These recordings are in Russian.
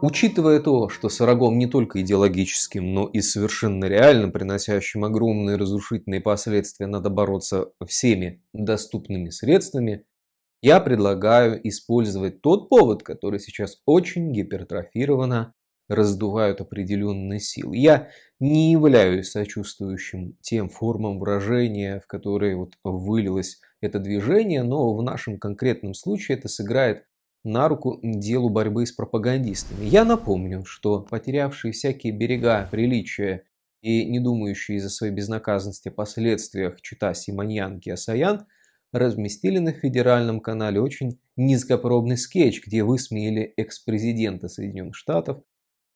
Учитывая то, что с врагом не только идеологическим, но и совершенно реально приносящим огромные разрушительные последствия надо бороться всеми доступными средствами, я предлагаю использовать тот повод, который сейчас очень гипертрофированно раздувают определенные силы. Я не являюсь сочувствующим тем формам выражения, в которые вот вылилось это движение, но в нашем конкретном случае это сыграет на руку делу борьбы с пропагандистами. Я напомню, что потерявшие всякие берега приличия и не думающие из-за своей безнаказанности о последствиях чита Симоньянки Асаян разместили на федеральном канале очень низкопробный скетч, где высмеяли экс-президента Соединенных Штатов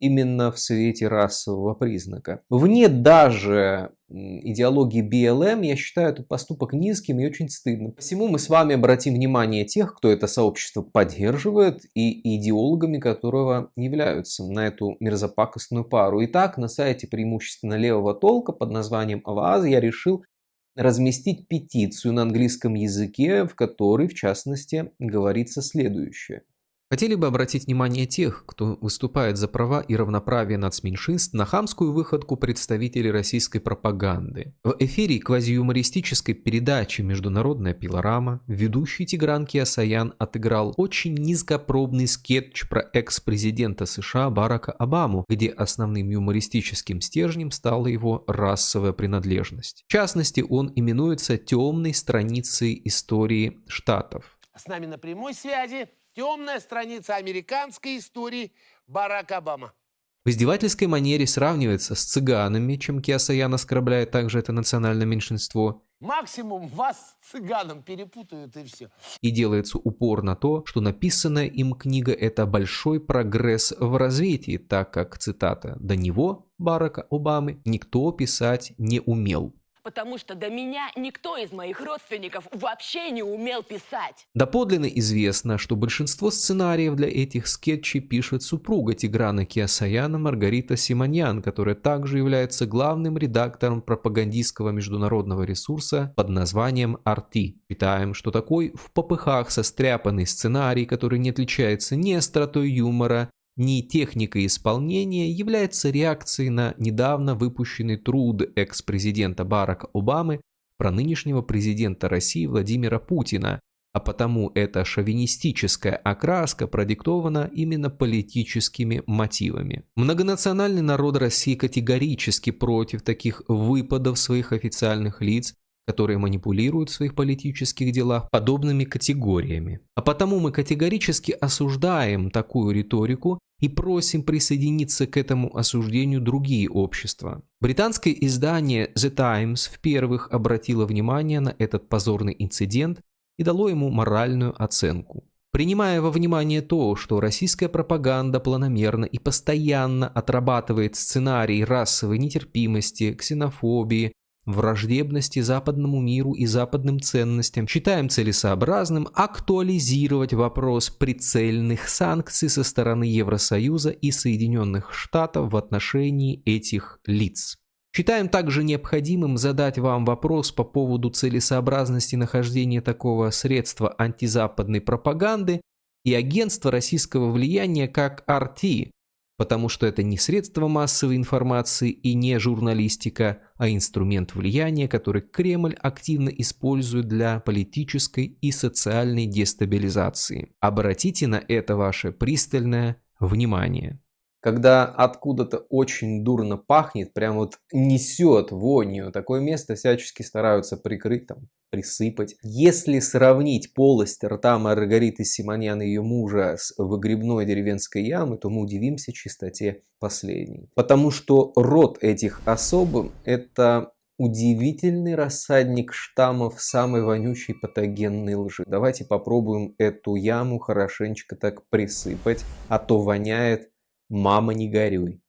именно в свете расового признака. Вне даже идеологии BLM я считаю этот поступок низким и очень стыдным. Посему мы с вами обратим внимание тех, кто это сообщество поддерживает и идеологами которого являются на эту мерзопакостную пару. Итак, на сайте преимущественно левого толка под названием Аваз я решил разместить петицию на английском языке, в которой, в частности, говорится следующее. Хотели бы обратить внимание тех, кто выступает за права и равноправие нацменьшинств на хамскую выходку представителей российской пропаганды. В эфире квазиюмористической передачи «Международная пилорама» ведущий Тигран Киасаян отыграл очень низкопробный скетч про экс-президента США Барака Обаму, где основным юмористическим стержнем стала его расовая принадлежность. В частности, он именуется темной страницей истории Штатов. С нами на прямой связи Темная страница американской истории Барак Обама. В издевательской манере сравнивается с цыганами, чем Киасаян оскорбляет также это национальное меньшинство. Максимум вас с цыганом перепутают и все. И делается упор на то, что написанная им книга – это большой прогресс в развитии, так как, цитата, «до него, Барака Обамы, никто писать не умел» потому что до меня никто из моих родственников вообще не умел писать. Доподлинно известно, что большинство сценариев для этих скетчей пишет супруга Тиграна Киасаяна Маргарита Симоньян, которая также является главным редактором пропагандистского международного ресурса под названием RT. Считаем, что такой в попыхах состряпанный сценарий, который не отличается ни остротой юмора, не техника исполнения является реакцией на недавно выпущенный труд экс-президента Барака Обамы про нынешнего президента России Владимира Путина, а потому эта шовинистическая окраска продиктована именно политическими мотивами. Многонациональный народ России категорически против таких выпадов своих официальных лиц которые манипулируют в своих политических делах подобными категориями. А потому мы категорически осуждаем такую риторику и просим присоединиться к этому осуждению другие общества. Британское издание The Times в-первых обратило внимание на этот позорный инцидент и дало ему моральную оценку. Принимая во внимание то, что российская пропаганда планомерно и постоянно отрабатывает сценарий расовой нетерпимости, ксенофобии, враждебности западному миру и западным ценностям, считаем целесообразным актуализировать вопрос прицельных санкций со стороны Евросоюза и Соединенных Штатов в отношении этих лиц. Считаем также необходимым задать вам вопрос по поводу целесообразности нахождения такого средства антизападной пропаганды и агентства российского влияния как RT, потому что это не средство массовой информации и не журналистика, а инструмент влияния, который Кремль активно использует для политической и социальной дестабилизации. Обратите на это ваше пристальное внимание. Когда откуда-то очень дурно пахнет, прям вот несет вонью, такое место всячески стараются прикрыть там присыпать. Если сравнить полость рта Маргариты Симонян и ее мужа с выгребной деревенской ямой, то мы удивимся чистоте последней. Потому что рот этих особ – это удивительный рассадник штаммов самой вонючей патогенной лжи. Давайте попробуем эту яму хорошенечко так присыпать, а то воняет «мама не горюй».